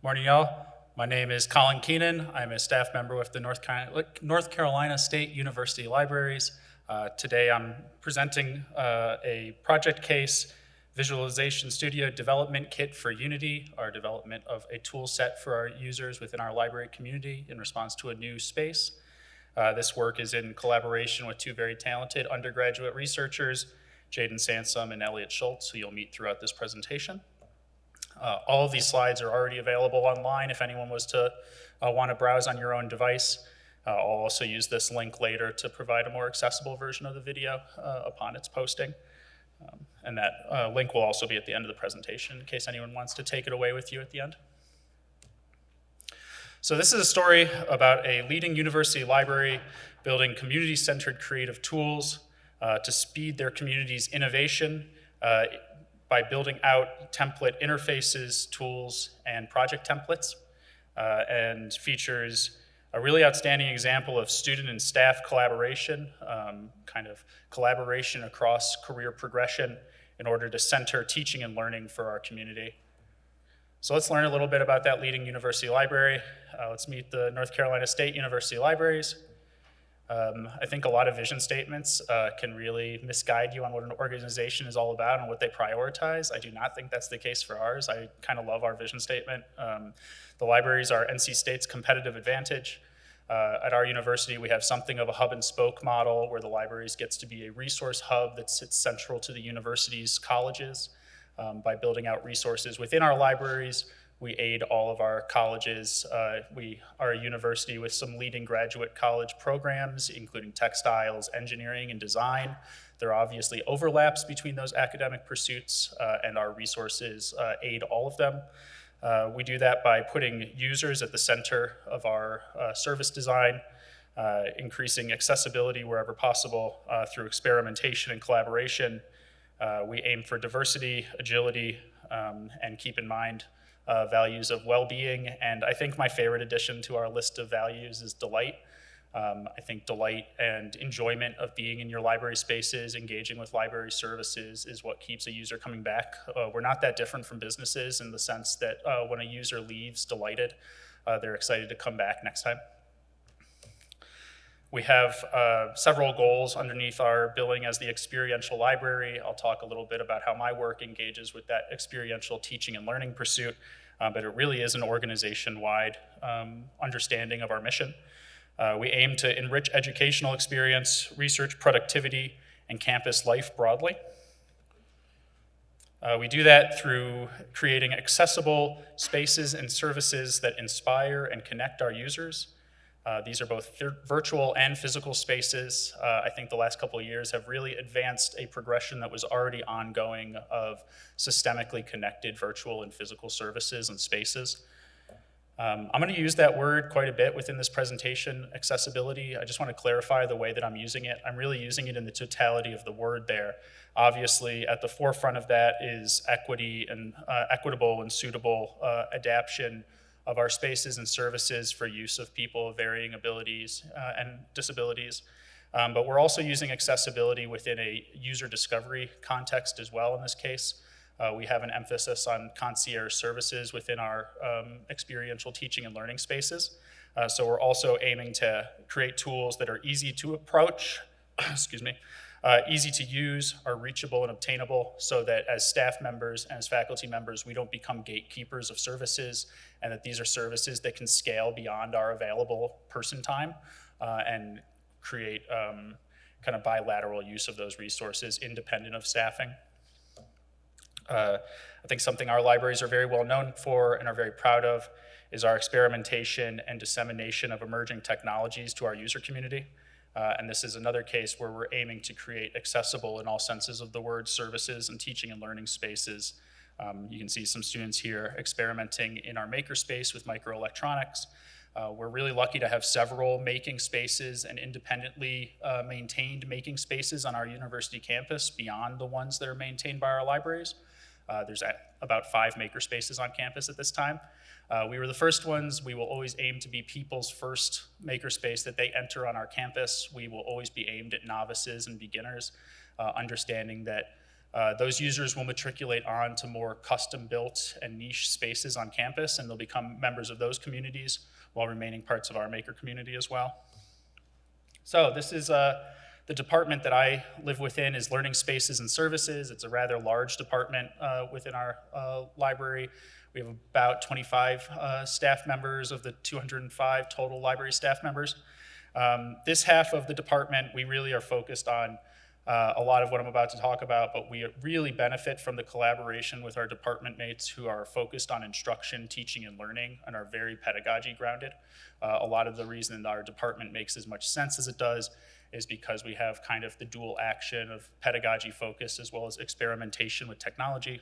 Morning, y'all. My name is Colin Keenan. I'm a staff member with the North Carolina, State University Libraries. Uh, today I'm presenting uh, a project case, Visualization Studio Development Kit for Unity, our development of a tool set for our users within our library community in response to a new space. Uh, this work is in collaboration with two very talented undergraduate researchers, Jaden Sansom and Elliot Schultz, who you'll meet throughout this presentation. Uh, all of these slides are already available online if anyone was to uh, want to browse on your own device. Uh, I'll also use this link later to provide a more accessible version of the video uh, upon its posting. Um, and that uh, link will also be at the end of the presentation in case anyone wants to take it away with you at the end. So this is a story about a leading university library building community-centered creative tools uh, to speed their community's innovation uh, by building out template interfaces, tools, and project templates, uh, and features a really outstanding example of student and staff collaboration, um, kind of collaboration across career progression in order to center teaching and learning for our community. So let's learn a little bit about that leading university library. Uh, let's meet the North Carolina State University Libraries. Um, I think a lot of vision statements uh, can really misguide you on what an organization is all about and what they prioritize. I do not think that's the case for ours. I kind of love our vision statement. Um, the libraries are NC State's competitive advantage. Uh, at our university, we have something of a hub and spoke model where the libraries gets to be a resource hub that sits central to the university's colleges. Um, by building out resources within our libraries, we aid all of our colleges. Uh, we are a university with some leading graduate college programs, including textiles, engineering, and design. There are obviously overlaps between those academic pursuits, uh, and our resources uh, aid all of them. Uh, we do that by putting users at the center of our uh, service design, uh, increasing accessibility wherever possible through experimentation and collaboration. we aim for diversity, agility, um, and keep in mind uh, values of well-being, and I think my favorite addition to our list of values is delight. Um, I think delight and enjoyment of being in your library spaces, engaging with library services is what keeps a user coming back. Uh, we're not that different from businesses in the sense that uh, when a user leaves delighted, uh, they're excited to come back next time. We have uh, several goals underneath our billing as the experiential library. I'll talk a little bit about how my work engages with that experiential teaching and learning pursuit, uh, but it really is an organization-wide um, understanding of our mission. Uh, we aim to enrich educational experience, research productivity, and campus life broadly. Uh, we do that through creating accessible spaces and services that inspire and connect our users, uh, these are both virtual and physical spaces. Uh, I think the last couple of years have really advanced a progression that was already ongoing of systemically connected virtual and physical services and spaces. Um, I'm going to use that word quite a bit within this presentation, accessibility. I just want to clarify the way that I'm using it. I'm really using it in the totality of the word there. Obviously, at the forefront of that is equity and uh, equitable and suitable uh, adaptation of our spaces and services for use of people of varying abilities uh, and disabilities. Um, but we're also using accessibility within a user discovery context as well in this case. Uh, we have an emphasis on concierge services within our um, experiential teaching and learning spaces. Uh, so we're also aiming to create tools that are easy to approach, excuse me, uh, easy to use, are reachable and obtainable so that as staff members and as faculty members, we don't become gatekeepers of services and that these are services that can scale beyond our available person time uh, and create um, kind of bilateral use of those resources independent of staffing. Uh, I think something our libraries are very well known for and are very proud of is our experimentation and dissemination of emerging technologies to our user community. Uh, and this is another case where we're aiming to create accessible in all senses of the word services and teaching and learning spaces. Um, you can see some students here experimenting in our makerspace with microelectronics. Uh, we're really lucky to have several making spaces and independently uh, maintained making spaces on our university campus beyond the ones that are maintained by our libraries. Uh, there's about five maker spaces on campus at this time. Uh, we were the first ones. We will always aim to be people's first makerspace that they enter on our campus. We will always be aimed at novices and beginners, uh, understanding that Uh, those users will matriculate on to more custom-built and niche spaces on campus, and they'll become members of those communities while remaining parts of our maker community as well. So this is uh, the department that I live within is Learning Spaces and Services. It's a rather large department uh, within our uh, library. We have about 25 uh, staff members of the 205 total library staff members. Um, this half of the department, we really are focused on uh, a lot of what I'm about to talk about, but we really benefit from the collaboration with our department mates who are focused on instruction, teaching, and learning and are very pedagogy grounded. Uh, a lot of the reason our department makes as much sense as it does is because we have kind of the dual action of pedagogy focus as well as experimentation with technology.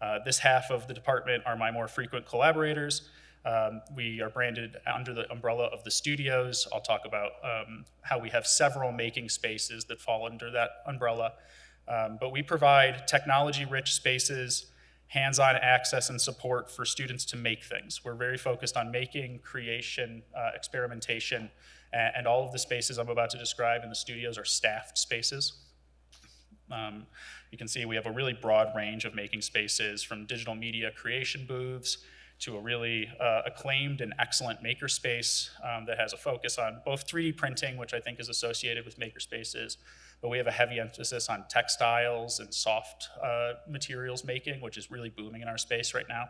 Uh, this half of the department are my more frequent collaborators. Um, we are branded under the umbrella of the studios. I'll talk about um, how we have several making spaces that fall under that umbrella. Um, but we provide technology-rich spaces, hands-on access and support for students to make things. We're very focused on making, creation, uh, experimentation, and, all of the spaces I'm about to describe in the studios are staffed spaces. Um, you can see we have a really broad range of making spaces from digital media creation booths to a really uh, acclaimed and excellent makerspace um, that has a focus on both 3D printing, which I think is associated with makerspaces, but we have a heavy emphasis on textiles and soft uh, materials making, which is really booming in our space right now.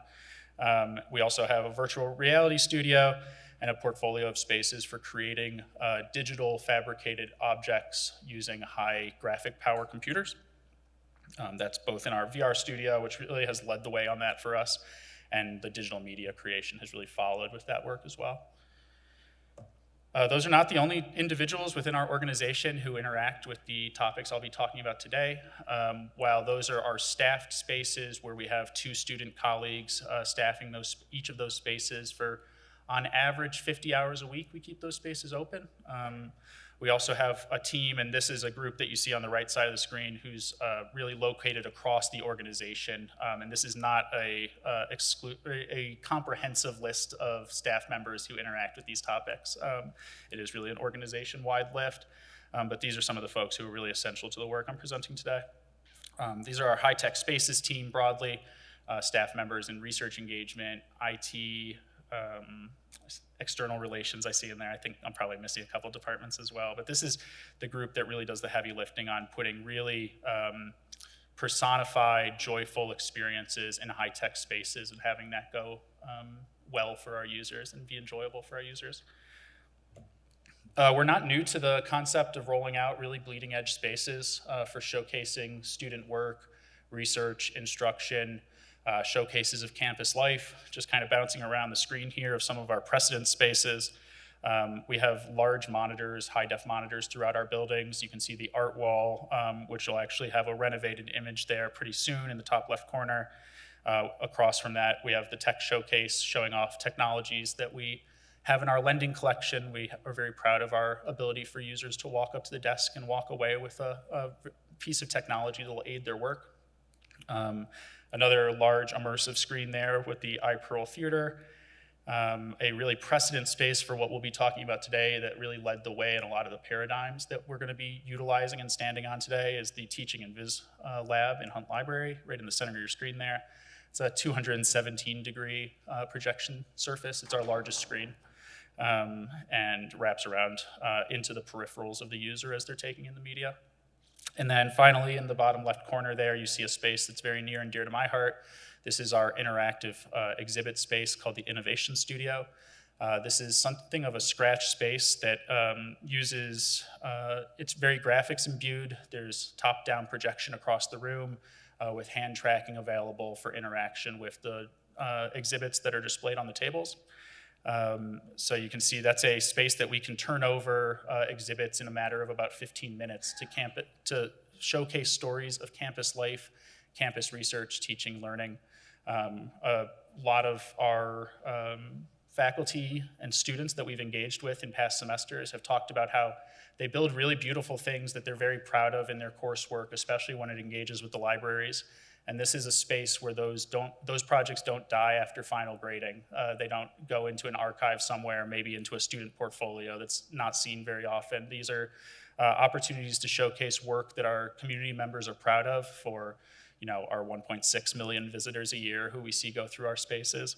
Um, we also have a virtual reality studio and a portfolio of spaces for creating uh, digital fabricated objects using high graphic power computers. Um, that's both in our VR studio, which really has led the way on that for us, and the digital media creation has really followed with that work as well. Uh, those are not the only individuals within our organization who interact with the topics I'll be talking about today. Um, while those are our staffed spaces where we have two student colleagues uh, staffing those, each of those spaces for on average 50 hours a week we keep those spaces open. Um, we also have a team, and this is a group that you see on the right side of the screen who's uh, really located across the organization. Um, and this is not a, uh, a, comprehensive list of staff members who interact with these topics. Um, it is really an organization-wide lift, um, but these are some of the folks who are really essential to the work I'm presenting today. Um, these are our high-tech spaces team broadly, uh, staff members in research engagement, IT, um, external relations I see in there. I think I'm probably missing a couple departments as well, but this is the group that really does the heavy lifting on putting really um, personified, joyful experiences in high-tech spaces and having that go um, well for our users and be enjoyable for our users. Uh, we're not new to the concept of rolling out really bleeding edge spaces uh, for showcasing student work, research, instruction, uh, showcases of campus life, just kind of bouncing around the screen here of some of our precedent spaces. Um, we have large monitors, high def monitors throughout our buildings. You can see the art wall, um, which will actually have a renovated image there pretty soon in the top left corner. Uh, across from that, we have the tech showcase showing off technologies that we have in our lending collection. We are very proud of our ability for users to walk up to the desk and walk away with a, a piece of technology that will aid their work. Um, Another large immersive screen there with the iPearl Theater, um, a really precedent space for what we'll be talking about today that really led the way in a lot of the paradigms that we're gonna be utilizing and standing on today is the Teaching and Viz uh, Lab in Hunt Library, right in the center of your screen there. It's a 217 degree uh, projection surface. It's our largest screen um, and wraps around uh, into the peripherals of the user as they're taking in the media. And then finally, in the bottom left corner there, you see a space that's very near and dear to my heart. This is our interactive uh, exhibit space called the Innovation Studio. Uh, this is something of a scratch space that um, uses, uh, it's very graphics imbued. There's top-down projection across the room uh, with hand tracking available for interaction with the uh, exhibits that are displayed on the tables. Um, so you can see that's a space that we can turn over uh, exhibits in a matter of about 15 minutes to, camp to showcase stories of campus life, campus research, teaching, learning. Um, a lot of our um, faculty and students that we've engaged with in past semesters have talked about how they build really beautiful things that they're very proud of in their coursework, especially when it engages with the libraries. And this is a space where those, don't, those projects don't die after final grading. Uh, they don't go into an archive somewhere, maybe into a student portfolio that's not seen very often. These are uh, opportunities to showcase work that our community members are proud of for you know, our 1.6 million visitors a year who we see go through our spaces.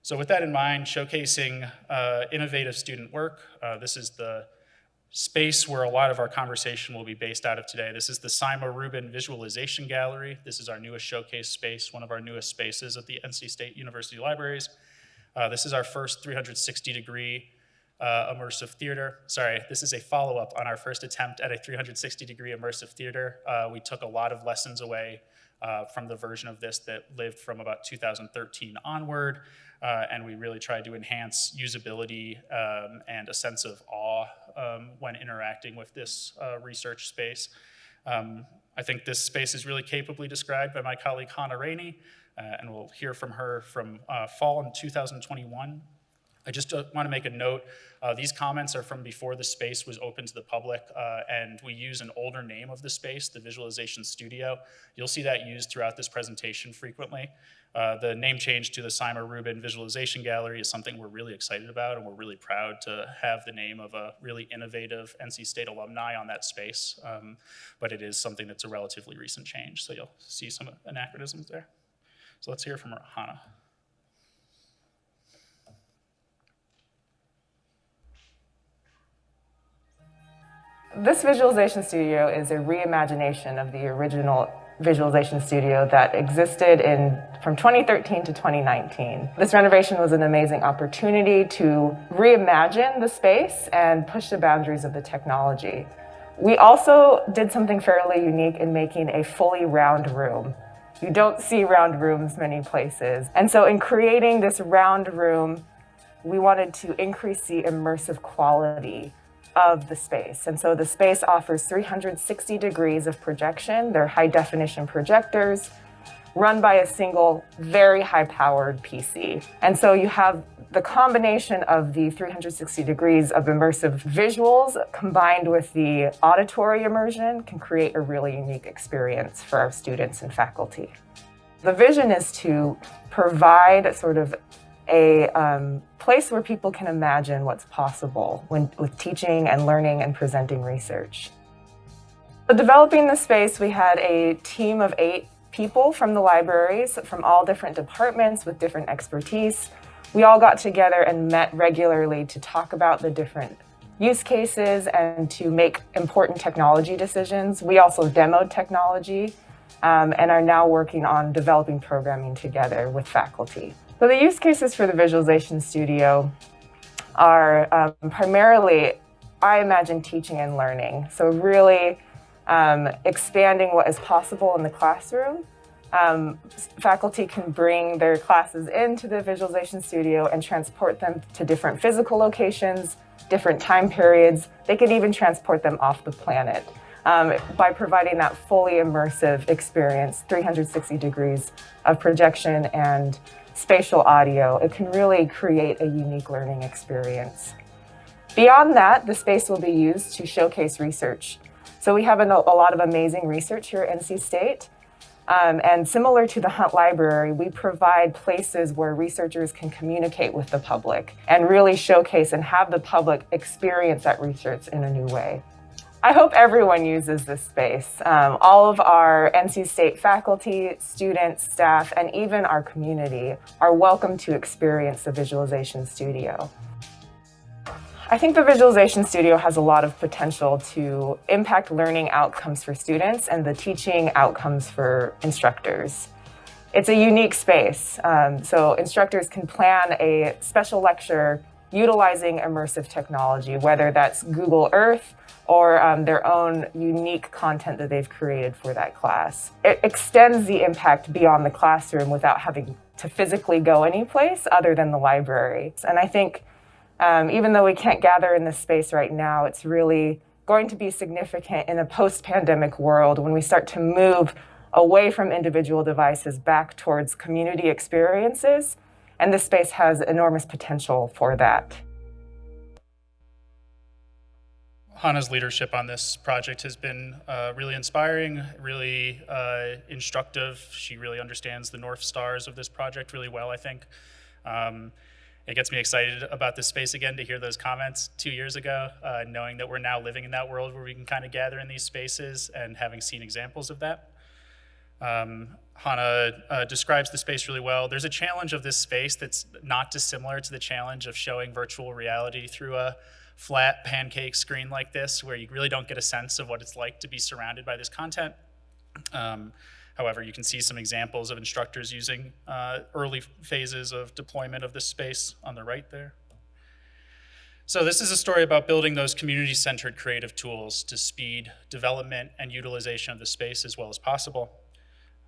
So with that in mind, showcasing uh, innovative student work, uh, this is the space where a lot of our conversation will be based out of today. This is the Sima Rubin Visualization Gallery. This is our newest showcase space, one of our newest spaces at the NC State University Libraries. Uh, this is our first 360 degree uh, immersive theater. Sorry, this is a follow-up on our first attempt at a 360 degree immersive theater. Uh, we took a lot of lessons away uh, from the version of this that lived from about 2013 onward, uh, and we really tried to enhance usability um, and a sense of awe um, when interacting with this uh, research space. Um, I think this space is really capably described by my colleague Hannah Rainey, uh, and we'll hear from her from fall in 2021 I just uh, want to make a note. Uh, these comments are from before the space was open to the public, uh, and we use an older name of the space, the Visualization Studio. You'll see that used throughout this presentation frequently. Uh, the name change to the Sima Rubin Visualization Gallery is something we're really excited about, and we're really proud to have the name of a really innovative NC State alumni on that space. Um, but it is something that's a relatively recent change, so you'll see some anachronisms there. So let's hear from Hannah. This visualization studio is a reimagination of the original visualization studio that existed in from 2013 to 2019. This renovation was an amazing opportunity to reimagine the space and push the boundaries of the technology. We also did something fairly unique in making a fully round room. You don't see round rooms many places. And so in creating this round room, we wanted to increase the immersive quality of the space. And so the space offers 360 degrees of projection. They're high definition projectors run by a single very high powered PC. And so you have the combination of the 360 degrees of immersive visuals combined with the auditory immersion can create a really unique experience for our students and faculty. The vision is to provide sort of a um, place where people can imagine what's possible when, with teaching and learning and presenting research. So developing the space, we had a team of eight people from the libraries from all different departments with different expertise. We all got together and met regularly to talk about the different use cases and to make important technology decisions. We also demoed technology um, and are now working on developing programming together with faculty. So the use cases for the Visualization Studio are um, primarily, I imagine, teaching and learning. So really um, expanding what is possible in the classroom. Um, faculty can bring their classes into the Visualization Studio and transport them to different physical locations, different time periods. They could even transport them off the planet um, by providing that fully immersive experience, 360 degrees of projection and spatial audio, it can really create a unique learning experience. Beyond that, the space will be used to showcase research. So we have a, a lot of amazing research here at NC State. Um, and similar to the Hunt Library, we provide places where researchers can communicate with the public and really showcase and have the public experience that research in a new way. I hope everyone uses this space. Um, all of our NC State faculty, students, staff, and even our community are welcome to experience the Visualization Studio. I think the Visualization Studio has a lot of potential to impact learning outcomes for students and the teaching outcomes for instructors. It's a unique space, um, so instructors can plan a special lecture utilizing immersive technology, whether that's Google Earth or um, their own unique content that they've created for that class. It extends the impact beyond the classroom without having to physically go anyplace other than the library. And I think um, even though we can't gather in this space right now, it's really going to be significant in a post-pandemic world when we start to move away from individual devices back towards community experiences and this space has enormous potential for that. Hannah's leadership on this project has been uh, really inspiring, really uh, instructive. She really understands the North Stars of this project really well, I think. Um, it gets me excited about this space again to hear those comments two years ago, uh, knowing that we're now living in that world where we can kind of gather in these spaces and having seen examples of that. Um, Hannah uh, describes the space really well. There's a challenge of this space that's not dissimilar to the challenge of showing virtual reality through a flat pancake screen like this, where you really don't get a sense of what it's like to be surrounded by this content. Um, however, you can see some examples of instructors using uh, early phases of deployment of this space on the right there. So this is a story about building those community-centered creative tools to speed development and utilization of the space as well as possible.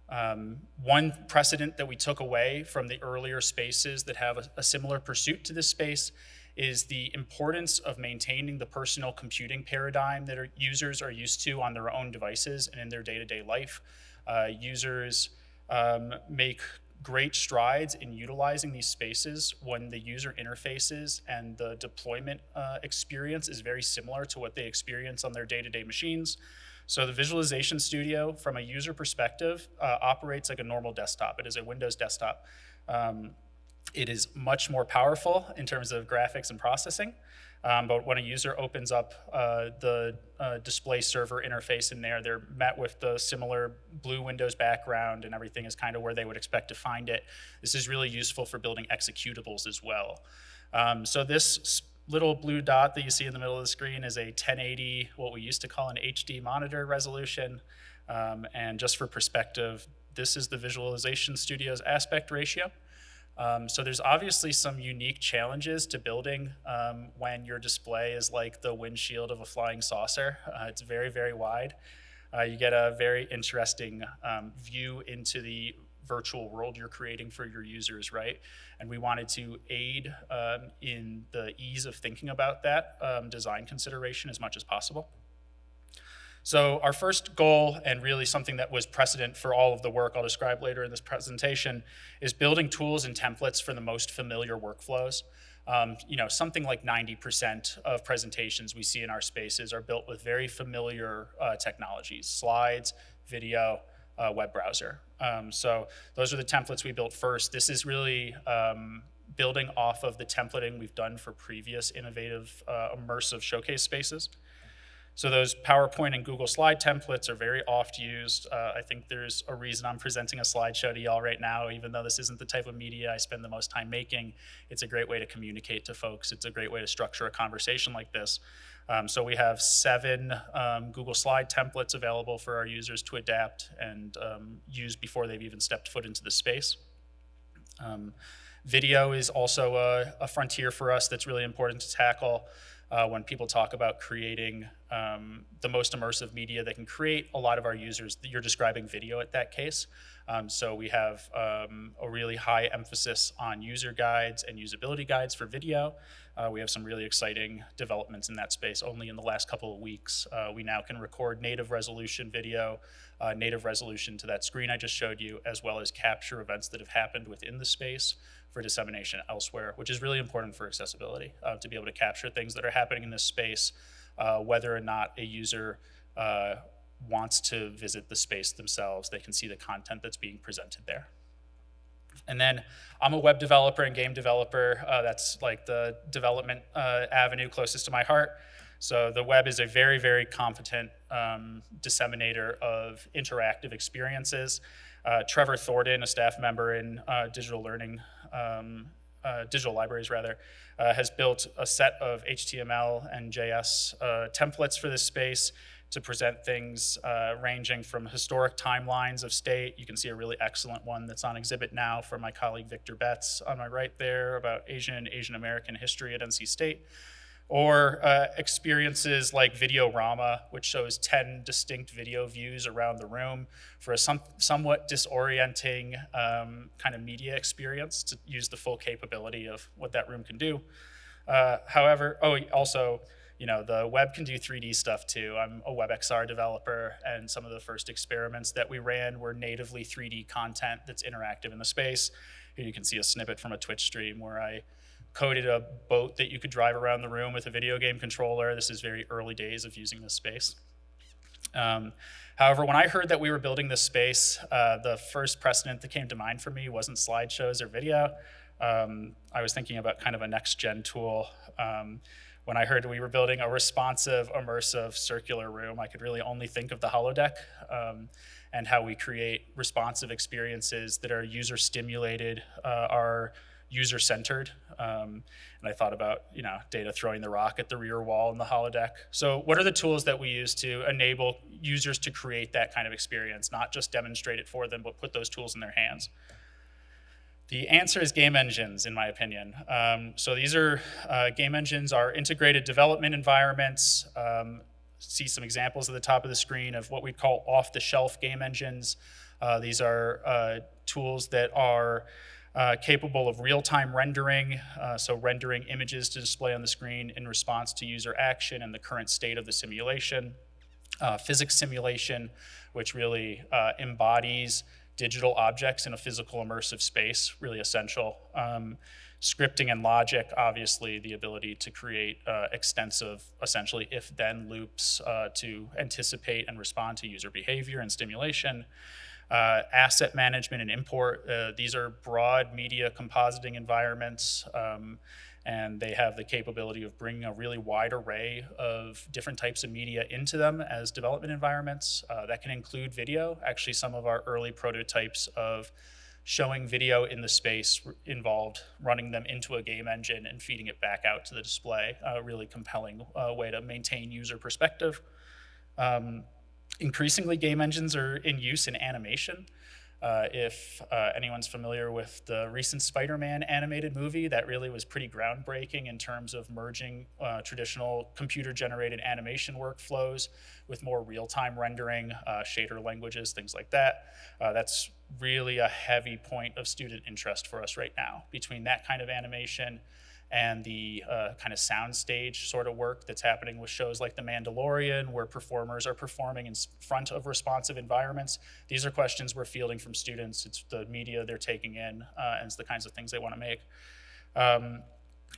Um, one precedent that we took away from the earlier spaces that have a, a, similar pursuit to this space is the importance of maintaining the personal computing paradigm that our users are used to on their own devices and in their day-to-day -day life. Uh, users um, make great strides in utilizing these spaces when the user interfaces and the deployment uh, experience is very similar to what they experience on their day-to-day -day machines. So the Visualization Studio, from a user perspective, uh, operates like a normal desktop. It is a Windows desktop. Um, it is much more powerful in terms of graphics and processing. Um, but when a user opens up uh, the uh, display server interface in there, they're met with the similar blue Windows background and everything is kind of where they would expect to find it. This is really useful for building executables as well. Um, so this little blue dot that you see in the middle of the screen is a 1080, what we used to call an HD monitor resolution. Um, and just for perspective, this is the Visualization Studio's aspect ratio. Um, so there's obviously some unique challenges to building um, when your display is like the windshield of a flying saucer. Uh, it's very, very wide. Uh, you get a very interesting um, view into the virtual world you're creating for your users, right? And we wanted to aid um, in the ease of thinking about that um, design consideration as much as possible. So our first goal, and really something that was precedent for all of the work I'll describe later in this presentation, is building tools and templates for the most familiar workflows. Um, you know, something like 90% of presentations we see in our spaces are built with very familiar uh, technologies, slides, video, uh, web browser. Um, so those are the templates we built first. This is really um, building off of the templating we've done for previous innovative uh, immersive showcase spaces. So those PowerPoint and Google Slide templates are very oft used. Uh, I think there's a reason I'm presenting a slideshow to y'all right now, even though this isn't the type of media I spend the most time making. It's a great way to communicate to folks. It's a great way to structure a conversation like this. Um, so we have seven um, Google Slide templates available for our users to adapt and um, use before they've even stepped foot into the space. Um, video is also a, a, frontier for us that's really important to tackle uh, when people talk about creating um, the most immersive media they can create. A lot of our users, that you're describing video at that case. Um, so we have um, a really high emphasis on user guides and usability guides for video. Uh, we have some really exciting developments in that space. Only in the last couple of weeks, uh, we now can record native resolution video, uh, native resolution to that screen I just showed you, as well as capture events that have happened within the space for dissemination elsewhere, which is really important for accessibility, uh, to be able to capture things that are happening in this space, uh, whether or not a user uh, wants to visit the space themselves, they can see the content that's being presented there. And then I'm a web developer and game developer. Uh, that's like the development uh, avenue closest to my heart. So the web is a very, very competent um, disseminator of interactive experiences. Uh, Trevor Thornton, a staff member in uh, digital learning, um, uh, digital libraries rather, uh, has built a set of HTML and JS templates for this space to present things uh, ranging from historic timelines of state. You can see a really excellent one that's on exhibit now from my colleague Victor Betts on my right there about Asian, Asian American history at NC State or uh, experiences like Videorama, which shows 10 distinct video views around the room for a some, somewhat disorienting um, kind of media experience to use the full capability of what that room can do. Uh, however, oh, also, you know, the web can do 3D stuff too. I'm a WebXR developer, and some of the first experiments that we ran were natively 3D content that's interactive in the space. Here you can see a snippet from a Twitch stream where I coded a boat that you could drive around the room with a video game controller. This is very early days of using this space. Um, however, when I heard that we were building this space, uh, the first precedent that came to mind for me wasn't slideshows or video. um, I was thinking about kind of a next-gen tool. Um, when I heard we were building a responsive, immersive, circular room, I could really only think of the holodeck um, and how we create responsive experiences that are user-stimulated, uh, are user-centered. Um, and I thought about, you know, data throwing the rock at the rear wall in the holodeck. So what are the tools that we use to enable users to create that kind of experience, not just demonstrate it for them, but put those tools in their hands? The answer is game engines, in my opinion. Um, so these are, uh, game engines are integrated development environments. Um, see some examples at the top of the screen of what we call off-the-shelf game engines. Uh, these are uh, tools that are uh, capable of real-time rendering, uh, so rendering images to display on the screen in response to user action and the current state of the simulation. Uh, physics simulation, which really embodies digital objects in a physical immersive space, really essential. Um, scripting and logic, obviously the ability to create uh, extensive, essentially if-then loops uh, to anticipate and respond to user behavior and stimulation. Uh, asset management and import, uh, these are broad media compositing environments. Um, and they have the capability of bringing a really wide array of different types of media into them as development environments. Uh, that can include video. Actually, some of our early prototypes of showing video in the space involved running them into a game engine and feeding it back out to the display. A really compelling uh, way to maintain user perspective. Um, increasingly, game engines are in use in animation. Uh, if uh, anyone's familiar with the recent Spider-Man animated movie, that really was pretty groundbreaking in terms of merging uh, traditional computer-generated animation workflows with more real-time rendering, uh, shader languages, things like that. Uh, that's really a heavy point of student interest for us right now. Between that kind of animation and the uh, kind of soundstage sort of work that's happening with shows like The Mandalorian, where performers are performing in front of responsive environments. These are questions we're fielding from students. It's the media they're taking in, uh, and it's the kinds of things they want to make. Um,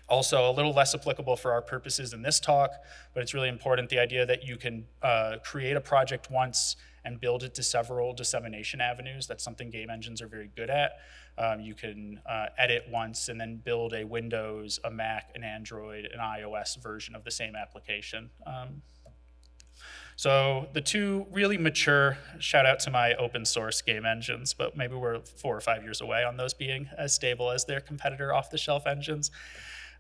also, a little less applicable for our purposes in this talk, but it's really important, the idea that you can uh, create a project once and build it to several dissemination avenues. That's something game engines are very good at. Um, you can uh, edit once and then build a Windows, a Mac, an Android, an iOS version of the same application. Um, so the two really mature, shout out to my open source game engines, but maybe we're four or five years away on those being as stable as their competitor off-the-shelf engines.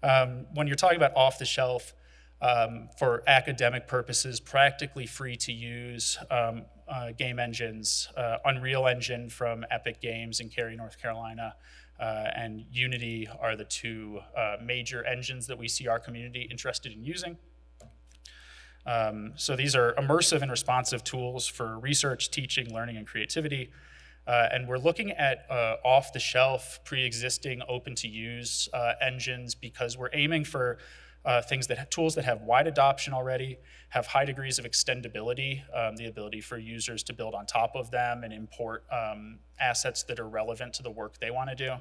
Um, when you're talking about off-the-shelf, um, for academic purposes, practically free to use um, uh, game engines, uh, Unreal Engine from Epic Games in Cary, North Carolina, uh, and Unity are the two uh, major engines that we see our community interested in using. Um, so these are immersive and responsive tools for research, teaching, learning, and creativity. Uh, and we're looking at uh, off-the-shelf, pre-existing, open-to-use uh, engines because we're aiming for uh, things that have tools that have wide adoption already, have high degrees of extendability, um, the ability for users to build on top of them and import um, assets that are relevant to the work they want to do,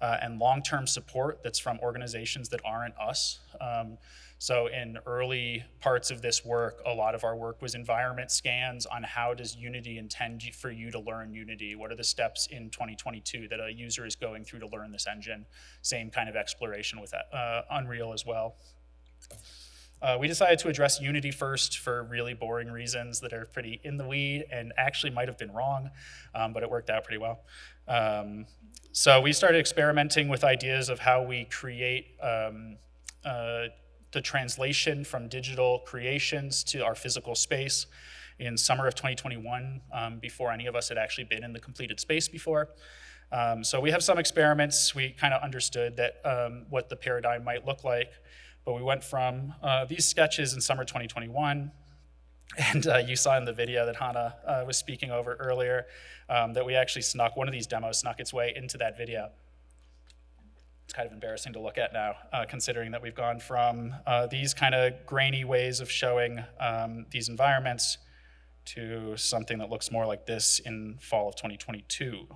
uh, and long-term support that's from organizations that aren't us. Um, so in early parts of this work, a lot of our work was environment scans on how does Unity intend for you to learn Unity? What are the steps in 2022 that a user is going through to learn this engine? Same kind of exploration with uh, Unreal as well. Uh, we decided to address Unity first for really boring reasons that are pretty in the weed and actually might have been wrong, um, but it worked out pretty well. Um, so we started experimenting with ideas of how we create um, uh, the translation from digital creations to our physical space in summer of 2021 um, before any of us had actually been in the completed space before. Um, so we have some experiments. We kind of understood that um, what the paradigm might look like, but we went from uh, these sketches in summer 2021 and uh, you saw in the video that Hannah uh, was speaking over earlier um, that we actually snuck, one of these demos snuck its way into that video it's kind of embarrassing to look at now, uh, considering that we've gone from uh, these kind of grainy ways of showing um, these environments to something that looks more like this in fall of 2022.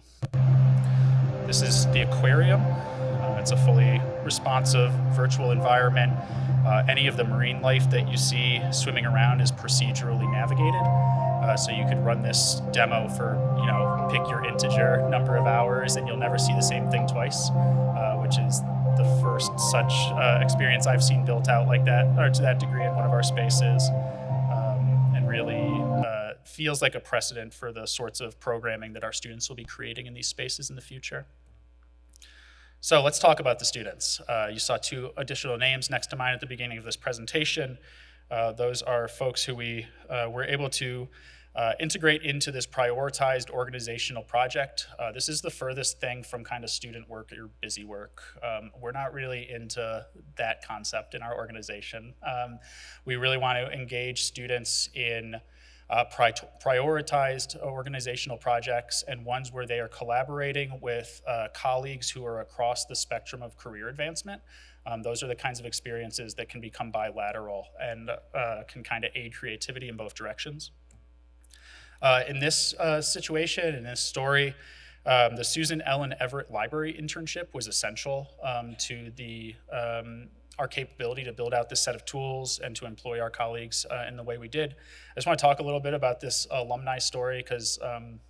This is the aquarium. Uh, it's a fully responsive virtual environment. Uh, any of the marine life that you see swimming around is procedurally navigated. Uh, so you could run this demo for, you know, pick your integer number of hours and you'll never see the same thing twice, uh, which is the first such uh, experience I've seen built out like that, or to that degree in one of our spaces. Um, and really uh, feels like a precedent for the sorts of programming that our students will be creating in these spaces in the future. So let's talk about the students. Uh, you saw two additional names next to mine at the beginning of this presentation. Uh, those are folks who we uh, were able to uh, integrate into this prioritized organizational project. Uh, this is the furthest thing from kind of student work or busy work. Um, we're not really into that concept in our organization. Um, we really want to engage students in uh, pri prioritized organizational projects and ones where they are collaborating with uh, colleagues who are across the spectrum of career advancement. Um, those are the kinds of experiences that can become bilateral and uh, can kind of aid creativity in both directions. Uh, in this uh, situation, in this story, um, the Susan Ellen Everett Library internship was essential um, to the um, our capability to build out this set of tools and to employ our colleagues uh, in the way we did. I just want to talk a little bit about this alumni story because um,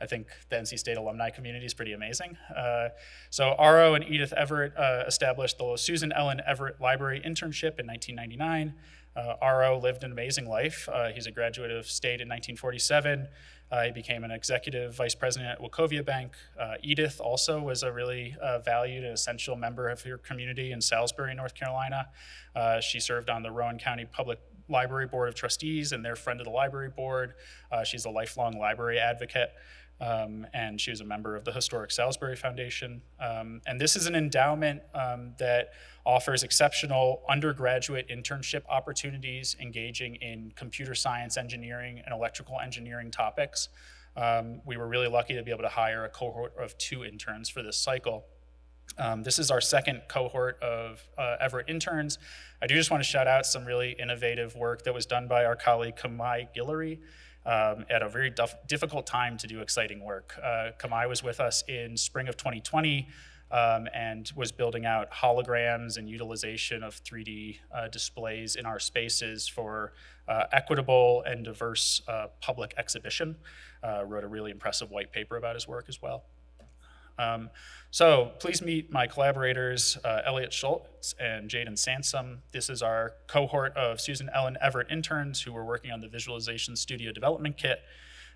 I think the NC State alumni community is pretty amazing. Uh, so Aro and Edith Everett uh, established the Susan Ellen Everett Library internship in 1999. Uh, Aro lived an amazing life. Uh, he's a graduate of state in 1947. Uh, he became an executive vice president at Wachovia Bank. Uh, Edith also was a really uh, valued and essential member of her community in Salisbury, North Carolina. Uh, she served on the Rowan County Public Library Board of Trustees and their friend of the library board. she's a lifelong library advocate. Um, and she was a member of the Historic Salisbury Foundation. Um, and this is an endowment um, that offers exceptional undergraduate internship opportunities engaging in computer science engineering and electrical engineering topics. Um, we were really lucky to be able to hire a cohort of two interns for this cycle. Um, this is our second cohort of uh, Everett interns. I do just want to shout out some really innovative work that was done by our colleague Kamai Guillory um, at a very difficult time to do exciting work. Uh, Kamai was with us in spring of 2020 um, and was building out holograms and utilization of 3D uh, displays in our spaces for uh, equitable and diverse uh, public exhibition. Uh, wrote a really impressive white paper about his work as well. Um, so please meet my collaborators, uh, Elliot Schultz and Jaden Sansom. This is our cohort of Susan Ellen Everett interns who were working on the Visualization Studio Development Kit.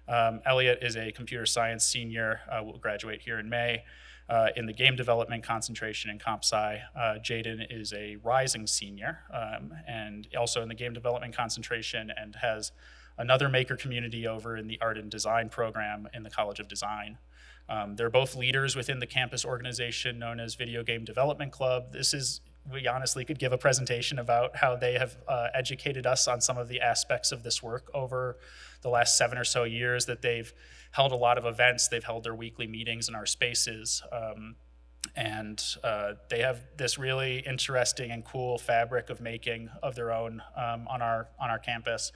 Um, Elliot is a computer science senior, uh, will graduate here in May. Uh, in the game development concentration in comp sci. Uh, Jaden is a rising senior um, and also in the game development concentration and has another maker community over in the art and design program in the College of Design. Um, they're both leaders within the campus organization known as Video Game Development Club. This is, we honestly could give a presentation about how they have uh, educated us on some of the aspects of this work over the last seven or so years that they've held a lot of events. They've held their weekly meetings in our spaces. Um, and uh, they have this really interesting and cool fabric of making of their own um, on our on our campus.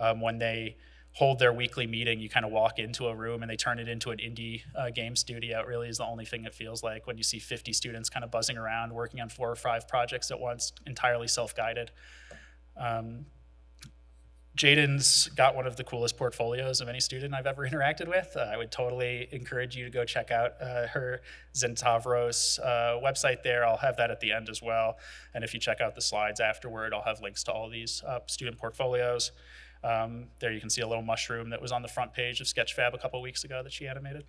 Um, when they hold their weekly meeting, you kind of walk into a room and they turn it into an indie uh, game studio. It really is the only thing it feels like when you see 50 students kind of buzzing around, working on four or five projects at once, entirely self-guided. Um, Jaden's got one of the coolest portfolios of any student I've ever interacted with. Uh, I would totally encourage you to go check out uh, her Zentavros uh, website there. I'll have that at the end as well. And if you check out the slides afterward, I'll have links to all these uh, student portfolios. Um, there you can see a little mushroom that was on the front page of Sketchfab a couple weeks ago that she animated.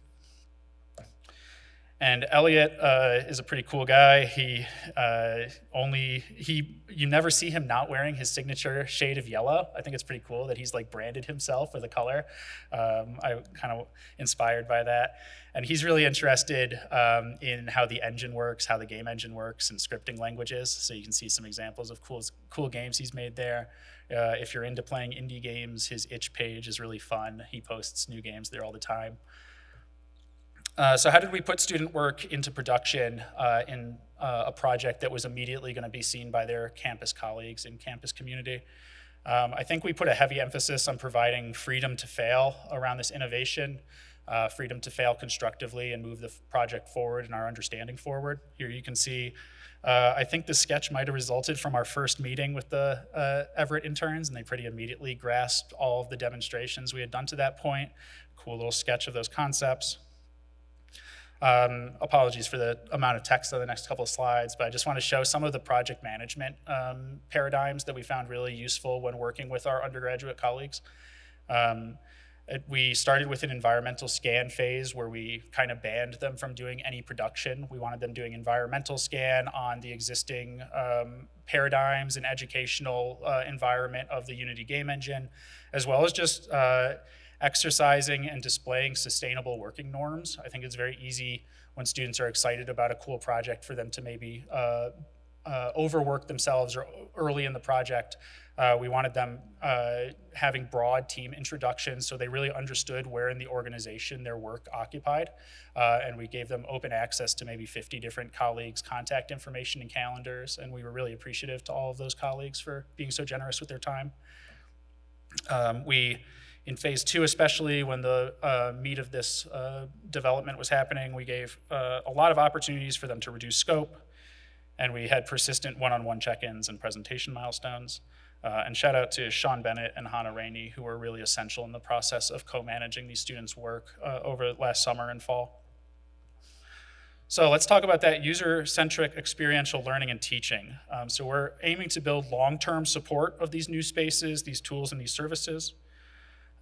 And Elliot uh, is a pretty cool guy. He uh, only, he, you never see him not wearing his signature shade of yellow. I think it's pretty cool that he's like branded himself with a color. Um, I'm kind of inspired by that. And he's really interested um, in how the engine works, how the game engine works, and scripting languages. So you can see some examples of cool, cool games he's made there. Uh, if you're into playing indie games, his itch page is really fun. He posts new games there all the time. Uh, so how did we put student work into production uh, in uh, a project that was immediately going to be seen by their campus colleagues and campus community? Um, I think we put a heavy emphasis on providing freedom to fail around this innovation. uh, freedom to fail constructively and move the project forward and our understanding forward. Here you can see, uh, I think the sketch might have resulted from our first meeting with the uh, Everett interns, and they pretty immediately grasped all of the demonstrations we had done to that point. Cool little sketch of those concepts. Um, apologies for the amount of text on the next couple of slides, but I just want to show some of the project management um, paradigms that we found really useful when working with our undergraduate colleagues. Um, it- we started with an environmental scan phase where we kind of banned them from doing any production. We wanted them doing environmental scan on the existing um, paradigms and educational uh, environment of the Unity game engine, as well as just uh, exercising and displaying sustainable working norms. I think it's very easy when students are excited about a cool project for them to maybe uh, uh, overwork themselves or early in the project. Uh, we wanted them uh, having broad team introductions so they really understood where in the organization their work occupied. Uh, and we gave them open access to maybe 50 different colleagues' contact information and calendars. And we were really appreciative to all of those colleagues for being so generous with their time. Um, we, in phase two, especially when the uh, meat of this uh, development was happening, we gave uh, a lot of opportunities for them to reduce scope, and we had persistent one-on-one check-ins and presentation milestones. Uh, and shout out to Sean Bennett and Hannah Rainey, who were really essential in the process of co-managing these students' work uh, over last summer and fall. So let's talk about that user-centric experiential learning and teaching. Um, so we're aiming to build long-term support of these new spaces, these tools, and these services.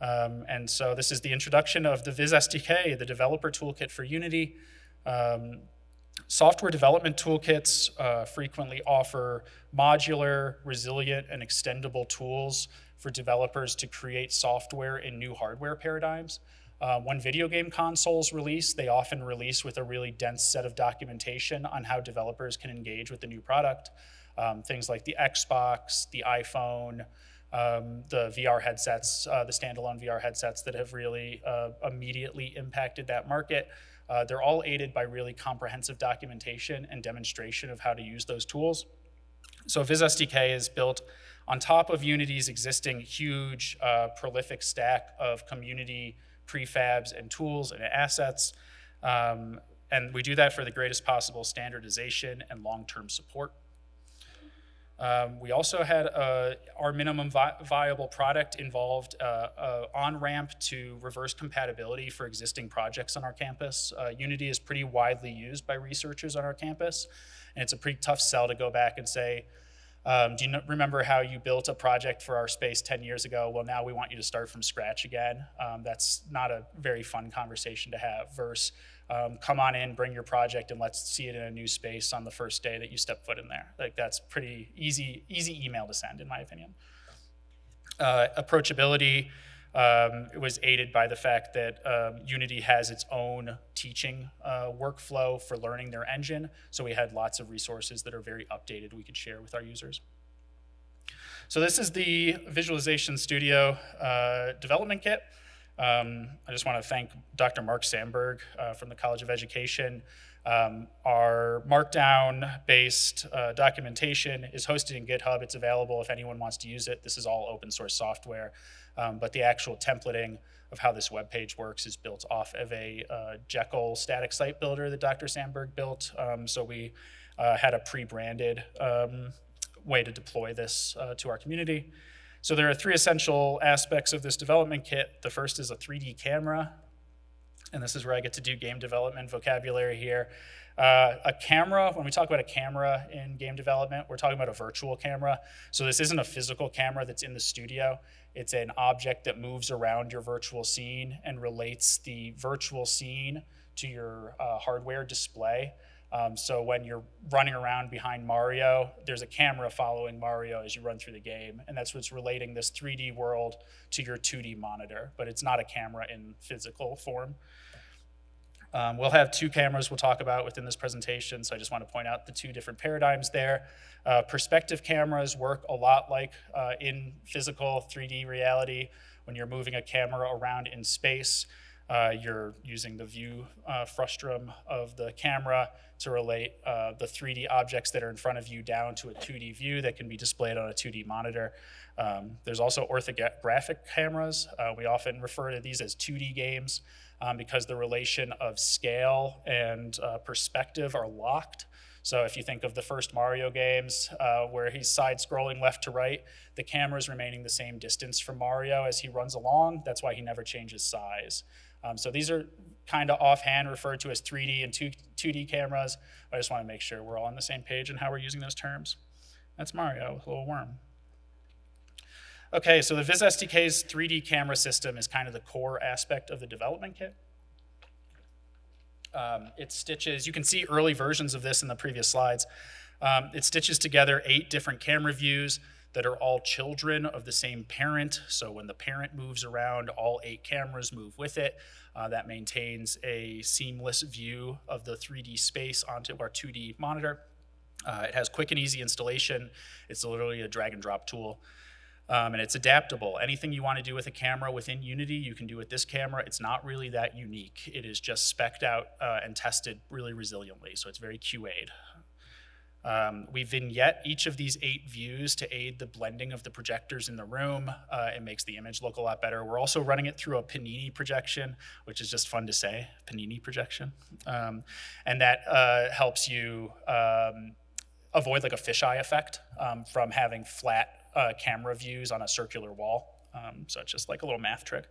Um, and so this is the introduction of the Viz SDK, the developer toolkit for Unity. Um, software development toolkits uh, frequently offer modular, resilient, and extendable tools for developers to create software in new hardware paradigms. Uh, when video game consoles release, they often release with a really dense set of documentation on how developers can engage with the new product. Um, things like the Xbox, the iPhone, um, the VR headsets, uh, the standalone VR headsets that have really uh, immediately impacted that market. Uh, they're all aided by really comprehensive documentation and demonstration of how to use those tools. So Viz SDK is built on top of Unity's existing huge, uh, prolific stack of community prefabs and tools and assets. Um, and we do that for the greatest possible standardization and long-term support. Um, we also had uh, our minimum vi viable product involved uh, uh, on-ramp to reverse compatibility for existing projects on our campus. Uh, Unity is pretty widely used by researchers on our campus, and it's a pretty tough sell to go back and say, um, do you remember how you built a project for our space 10 years ago? Well, now we want you to start from scratch again. Um, that's not a very fun conversation to have. Versus, um, come on in, bring your project, and let's see it in a new space on the first day that you step foot in there. Like that's pretty easy, easy email to send, in my opinion. Uh, approachability um, it was aided by the fact that um, Unity has its own teaching uh, workflow for learning their engine. So we had lots of resources that are very updated we could share with our users. So this is the Visualization Studio uh, development kit. Um, I just want to thank Dr. Mark Sandberg uh, from the College of Education. Um, our Markdown-based uh, documentation is hosted in GitHub. It's available if anyone wants to use it. This is all open source software, um, but the actual templating of how this web page works is built off of a uh, Jekyll static site builder that Dr. Sandberg built. Um, so we uh, had a pre-branded um, way to deploy this uh, to our community. So there are three essential aspects of this development kit. The first is a 3D camera, and this is where I get to do game development vocabulary here. Uh, a camera, when we talk about a camera in game development, we're talking about a virtual camera. So this isn't a physical camera that's in the studio. It's an object that moves around your virtual scene and relates the virtual scene to your uh, hardware display. Um, so when you're running around behind Mario, there's a camera following Mario as you run through the game, and that's what's relating this 3D world to your 2D monitor, but it's not a camera in physical form. Um, we'll have two cameras we'll talk about within this presentation, so I just want to point out the two different paradigms there. Uh, perspective cameras work a lot like uh, in physical 3D reality when you're moving a camera around in space. Uh, you're using the view uh, frustum of the camera to relate uh, the 3D objects that are in front of you down to a 2D view that can be displayed on a 2D monitor. Um, there's also orthographic cameras. Uh, we often refer to these as 2D games um, because the relation of scale and uh, perspective are locked. So if you think of the first Mario games uh, where he's side scrolling left to right, the camera's remaining the same distance from Mario as he runs along. That's why he never changes size. Um, so these are kind of offhand referred to as 3D and 2, 2D cameras. I just want to make sure we're all on the same page in how we're using those terms. That's Mario, a little worm. Okay, so the Viz SDK's 3D camera system is kind of the core aspect of the development kit. Um, it stitches, you can see early versions of this in the previous slides. Um, it stitches together eight different camera views that are all children of the same parent. So when the parent moves around, all eight cameras move with it. Uh, that maintains a seamless view of the 3D space onto our 2D monitor. Uh, it has quick and easy installation. It's literally a drag and drop tool. Um, and it's adaptable. Anything you want to do with a camera within Unity, you can do with this camera. It's not really that unique. It is just specced out uh, and tested really resiliently, so it's very QA'd. Um, we vignette each of these eight views to aid the blending of the projectors in the room. Uh, it makes the image look a lot better. We're also running it through a Panini projection, which is just fun to say, Panini projection. Um, and that uh, helps you um, avoid like a fisheye effect um, from having flat uh, camera views on a circular wall. Um, so it's just like a little math trick.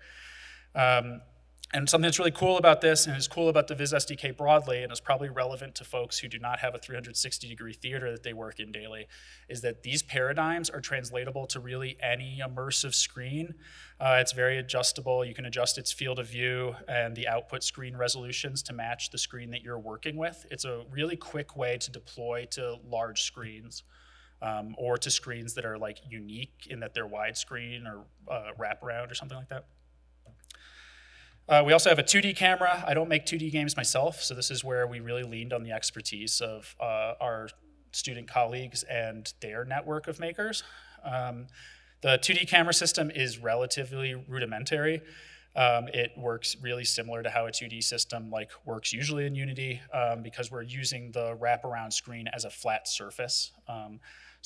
And something that's really cool about this and is cool about the Viz SDK broadly and is probably relevant to folks who do not have a 360 degree theater that they work in daily is that these paradigms are translatable to really any immersive screen. Uh, it's very adjustable. You can adjust its field of view and the output screen resolutions to match the screen that you're working with. It's a really quick way to deploy to large screens. Um, or to screens that are like unique in that they're widescreen or uh, wraparound or something like that. Uh, we also have a 2D camera. I don't make 2D games myself, so this is where we really leaned on the expertise of uh, our student colleagues and their network of makers. Um, the 2D camera system is relatively rudimentary. Um, it works really similar to how a 2D system like works usually in Unity um, because we're using the wraparound screen as a flat surface.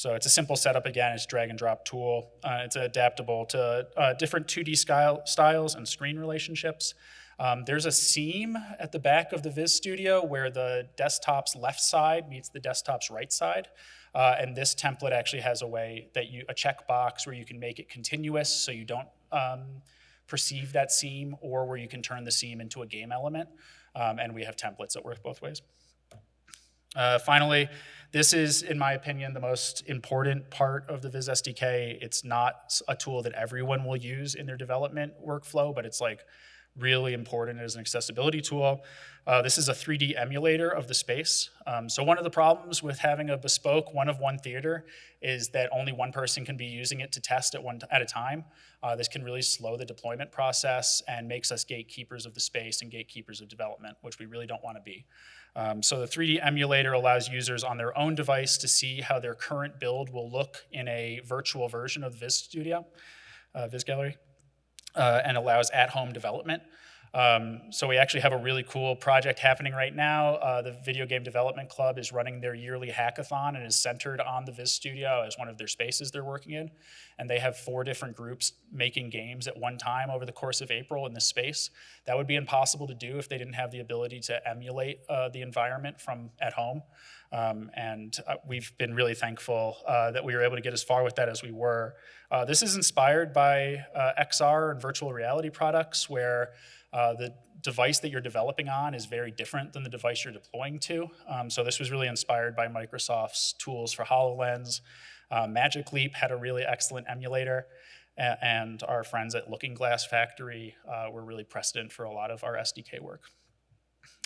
So it's a simple setup again, it's drag and drop tool. Uh, it's adaptable to uh, different 2D style, styles and screen relationships. Um, there's a seam at the back of the Viz Studio where the desktop's left side meets the desktop's right side. Uh, and this template actually has a way that you, a checkbox where you can make it continuous so you don't um, perceive that seam or where you can turn the seam into a game element. Um, and we have templates that work both ways. Uh, finally, this is, in my opinion, the most important part of the Viz SDK. It's not a tool that everyone will use in their development workflow, but it's like really important as an accessibility tool. Uh, this is a 3D emulator of the space. Um, so one of the problems with having a bespoke one of one theater is that only one person can be using it to test at one at a time. Uh, this can really slow the deployment process and makes us gatekeepers of the space and gatekeepers of development, which we really don't want to be. Um, so the 3D emulator allows users on their own device to see how their current build will look in a virtual version of the Viz Studio, uh, Viz Gallery, uh, and allows at-home development. Um, so we actually have a really cool project happening right now. Uh, the Video Game Development Club is running their yearly hackathon and is centered on the Viz Studio as one of their spaces they're working in. And they have four different groups making games at one time over the course of April in this space. That would be impossible to do if they didn't have the ability to emulate uh, the environment from at home. Um, and uh, we've been really thankful uh, that we were able to get as far with that as we were. Uh, this is inspired by uh, XR and virtual reality products where uh, the device that you're developing on is very different than the device you're deploying to. Um, so this was really inspired by Microsoft's tools for HoloLens. Uh, Magic Leap had a really excellent emulator, and our friends at Looking Glass Factory were really precedent for a lot of our SDK work.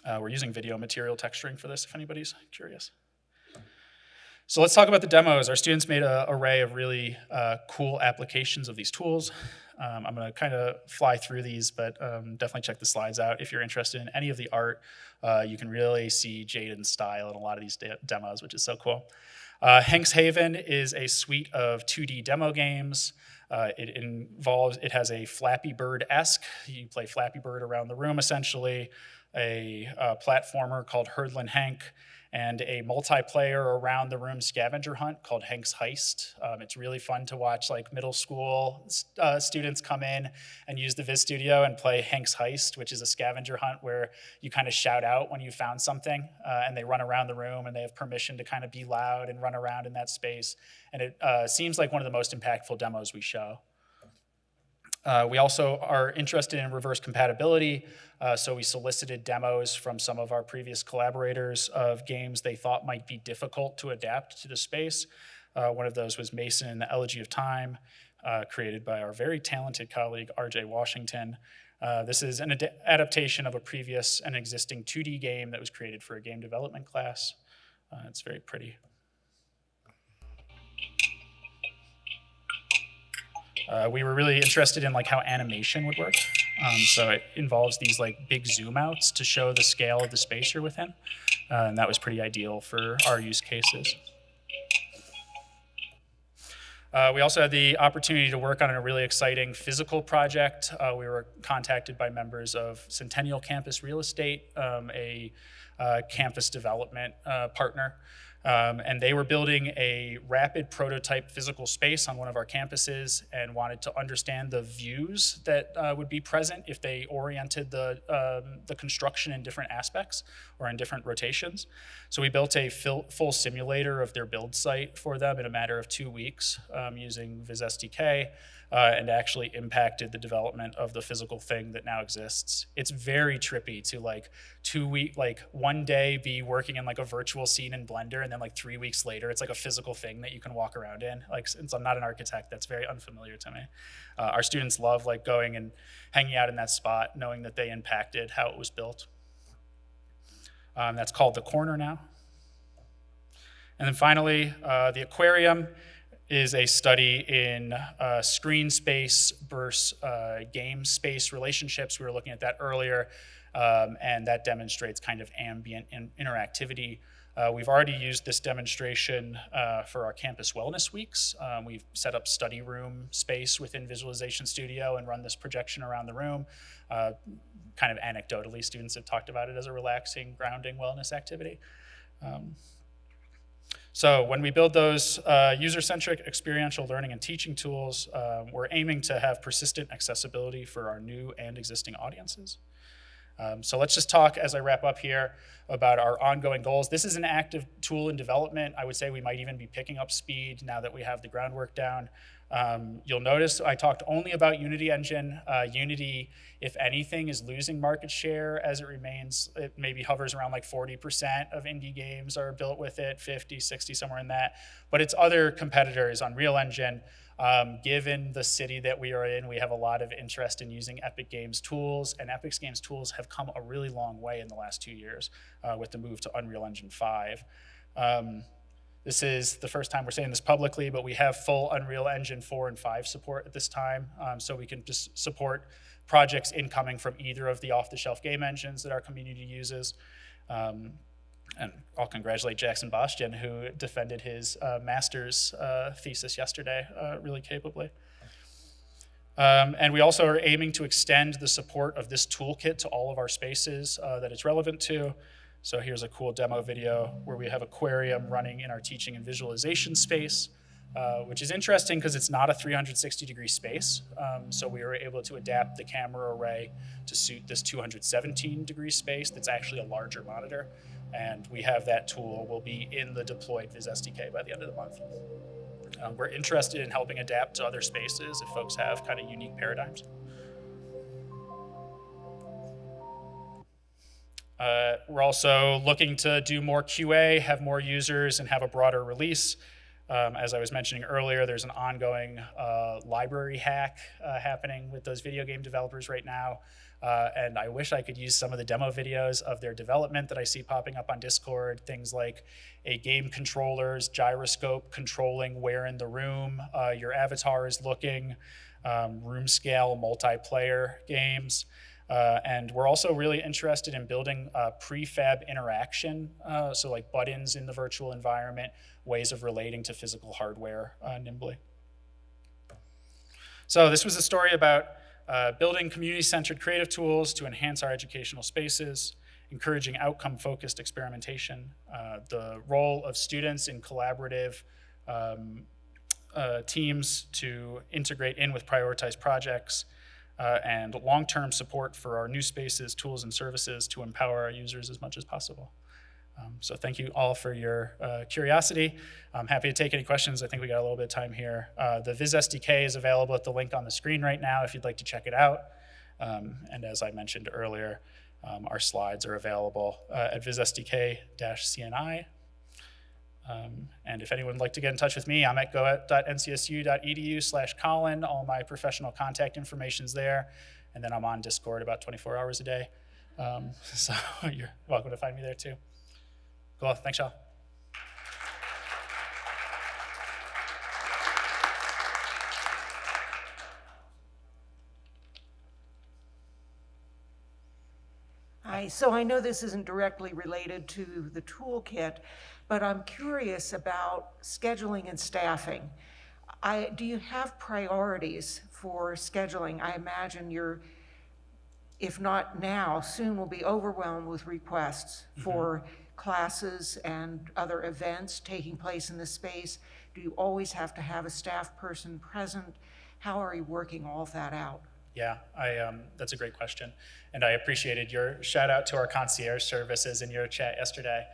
Uh, we're using video material texturing for this, if anybody's curious. So let's talk about the demos. Our students made an array of really uh, cool applications of these tools. Um, I'm going to kind of fly through these, but um, definitely check the slides out. If you're interested in any of the art, uh, you can really see Jaden's style in a lot of these de demos, which is so cool. Uh, Hank's Haven is a suite of 2D demo games. Uh, it involves, it has a Flappy Bird-esque, you play Flappy Bird around the room essentially, a uh, platformer called Herdlin Hank, and a multiplayer around the room scavenger hunt called Hank's Heist. Um, it's really fun to watch like middle school uh, students come in and use the Viz Studio and play Hank's Heist, which is a scavenger hunt where you kind of shout out when you found something uh, and they run around the room and they have permission to kind of be loud and run around in that space. And it uh, seems like one of the most impactful demos we show. Uh, we also are interested in reverse compatibility, uh, so we solicited demos from some of our previous collaborators of games they thought might be difficult to adapt to the space. Uh, one of those was Mason and the Elegy of Time, uh, created by our very talented colleague RJ Washington. Uh, this is an ad adaptation of a previous and existing 2D game that was created for a game development class. Uh, it's very pretty. Uh, we were really interested in like how animation would work. Um, so it involves these like big zoom outs to show the scale of the space you're within. Uh, and that was pretty ideal for our use cases. Uh, we also had the opportunity to work on a really exciting physical project. Uh, we were contacted by members of Centennial Campus Real Estate, um, a uh, campus development uh, partner. Um, and they were building a rapid prototype physical space on one of our campuses and wanted to understand the views that uh, would be present if they oriented the, um, the construction in different aspects or in different rotations. So we built a full simulator of their build site for them in a matter of two weeks um, using Viz SDK uh, and actually impacted the development of the physical thing that now exists. It's very trippy to like two week, like one day be working in like a virtual scene in Blender and then like three weeks later, it's like a physical thing that you can walk around in. Like since I'm not an architect, that's very unfamiliar to me. Uh, our students love like going and hanging out in that spot, knowing that they impacted how it was built. Um, that's called the corner now. And then finally, uh, the aquarium is a study in uh, screen space versus uh, game space relationships. We were looking at that earlier, um, and that demonstrates kind of ambient in interactivity. Uh, we've already used this demonstration uh, for our campus wellness weeks. Um, we've set up study room space within Visualization Studio and run this projection around the room. Uh, kind of anecdotally, students have talked about it as a relaxing, grounding wellness activity. Um, so when we build those uh, user-centric experiential learning and teaching tools, uh, we're aiming to have persistent accessibility for our new and existing audiences. Um, so let's just talk as I wrap up here about our ongoing goals. This is an active tool in development. I would say we might even be picking up speed now that we have the groundwork down. Um, you'll notice I talked only about Unity Engine. Uh, Unity, if anything, is losing market share as it remains, it maybe hovers around like 40% of indie games are built with it, 50, 60, somewhere in that. But its other competitors, Unreal Engine, um, given the city that we are in, we have a lot of interest in using Epic Games tools, and Epic Games tools have come a really long way in the last two years uh, with the move to Unreal Engine 5. Um, this is the first time we're saying this publicly, but we have full Unreal Engine 4 and 5 support at this time, um, so we can just support projects incoming from either of the off-the-shelf game engines that our community uses. Um, and I'll congratulate Jackson Bostian, who defended his uh, master's uh, thesis yesterday uh, really capably. Um, and we also are aiming to extend the support of this toolkit to all of our spaces uh, that it's relevant to. So here's a cool demo video where we have aquarium running in our teaching and visualization space, uh, which is interesting because it's not a 360 degree space. Um, so we were able to adapt the camera array to suit this 217 degree space that's actually a larger monitor. And we have that tool will be in the deployed Viz SDK by the end of the month. Um, we're interested in helping adapt to other spaces if folks have kind of unique paradigms. Uh, we're also looking to do more QA, have more users, and have a broader release. Um, as I was mentioning earlier, there's an ongoing uh, library hack uh, happening with those video game developers right now. Uh, and I wish I could use some of the demo videos of their development that I see popping up on Discord. Things like a game controller's gyroscope controlling where in the room uh, your avatar is looking, um, room scale multiplayer games. Uh, and we're also really interested in building uh, prefab interaction, uh, so like buttons in the virtual environment, ways of relating to physical hardware uh, nimbly. So this was a story about uh, building community-centered creative tools to enhance our educational spaces, encouraging outcome-focused experimentation, uh, the role of students in collaborative um, teams to integrate in with prioritized projects, uh, and long-term support for our new spaces, tools, and services to empower our users as much as possible. Um, so thank you all for your uh, curiosity. I'm happy to take any questions. I think we got a little bit of time here. Uh, the Viz SDK is available at the link on the screen right now if you'd like to check it out. Um, and as I mentioned earlier, um, our slides are available uh, at vizsdk-cni. Um, and if anyone would like to get in touch with me, I'm at go.ncsu.edu slash Colin. All my professional contact information's there. And then I'm on Discord about 24 hours a day. Um, so you're welcome to find me there too. Cool, thanks y'all. Hi, so I know this isn't directly related to the toolkit, but I'm curious about scheduling and staffing. I, do you have priorities for scheduling? I imagine you're, if not now, soon will be overwhelmed with requests for classes and other events taking place in the space. Do you always have to have a staff person present? How are you working all of that out? Yeah, I, um, that's a great question. And I appreciated your shout out to our concierge services in your chat yesterday.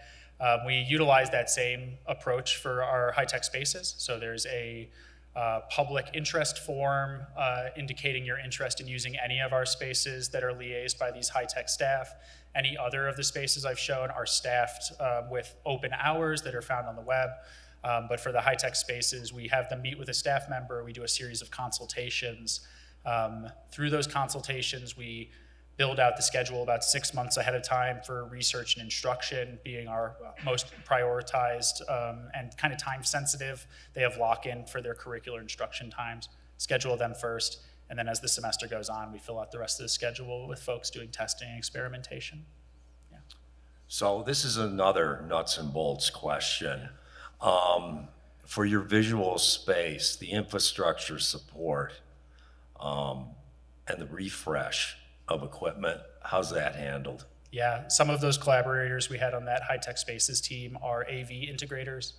Um, we utilize that same approach for our high-tech spaces. So there's a uh, public interest form uh, indicating your interest in using any of our spaces that are liaised by these high-tech staff. Any other of the spaces I've shown are staffed um, with open hours that are found on the web. Um, but for the high-tech spaces, we have them meet with a staff member. We do a series of consultations. Um, through those consultations, we build out the schedule about six months ahead of time for research and instruction being our most prioritized um, and kind of time sensitive. They have lock-in for their curricular instruction times. Schedule them first, and then as the semester goes on, we fill out the rest of the schedule with folks doing testing and experimentation. Yeah. So this is another nuts and bolts question. Um, for your visual space, the infrastructure support, um, and the refresh of equipment, how's that handled? Yeah, some of those collaborators we had on that high-tech spaces team are AV integrators.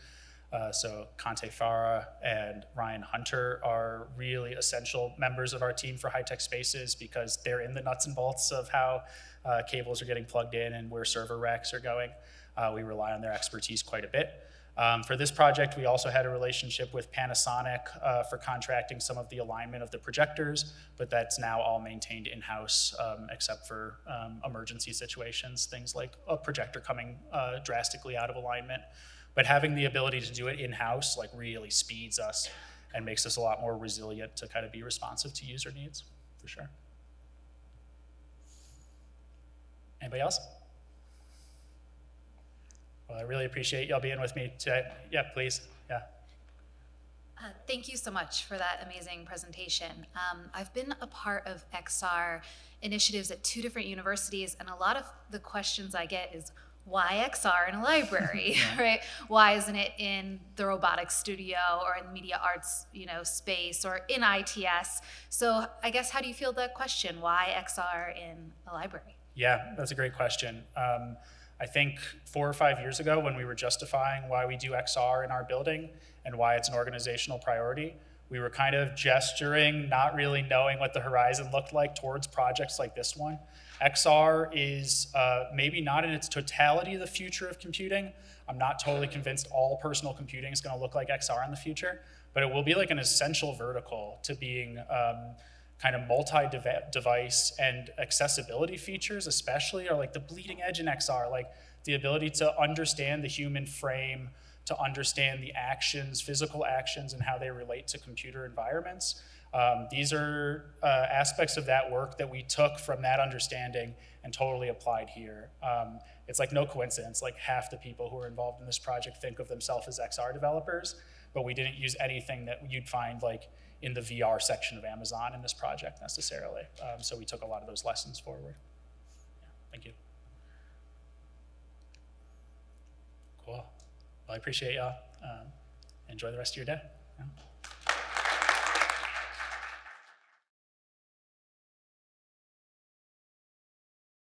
Uh, so Conte Farah and Ryan Hunter are really essential members of our team for high-tech spaces because they're in the nuts and bolts of how uh, cables are getting plugged in and where server racks are going. Uh, we rely on their expertise quite a bit. Um, for this project, we also had a relationship with Panasonic uh, for contracting some of the alignment of the projectors, but that's now all maintained in-house um, except for um, emergency situations, things like a projector coming uh, drastically out of alignment. But having the ability to do it in-house like really speeds us and makes us a lot more resilient to kind of be responsive to user needs, for sure. Anybody else? Well, I really appreciate y'all being with me today. Yeah, please. Yeah. Uh, Thank you so much for that amazing presentation. Um, I've been a part of XR initiatives at two different universities, and a lot of the questions I get is, why XR in a library, right? Why isn't it in the robotics studio or in the media arts, you know, space or in ITS? So I guess how do you feel that question? Why XR in a library? Yeah, that's a great question. Um, I think four or five years ago, when we were justifying why we do XR in our building and why it's an organizational priority, we were kind of gesturing, not really knowing what the horizon looked like towards projects like this one. XR is uh, maybe not in its totality the future of computing. I'm not totally convinced all personal computing is going to look like XR in the future, but it will be like an essential vertical to being um, kind of multi-device and accessibility features especially are like the bleeding edge in XR, like the ability to understand the human frame, to understand the actions, physical actions and how they relate to computer environments. Um, these are uh, aspects of that work that we took from that understanding and totally applied here. Um, it's like no coincidence, like half the people who are involved in this project think of themselves as XR developers, but we didn't use anything that you'd find like in the VR section of Amazon in this project necessarily. Um, so we took a lot of those lessons forward. Yeah, thank you. Cool. Well, I appreciate y'all. Um, enjoy the rest of your day. Yeah.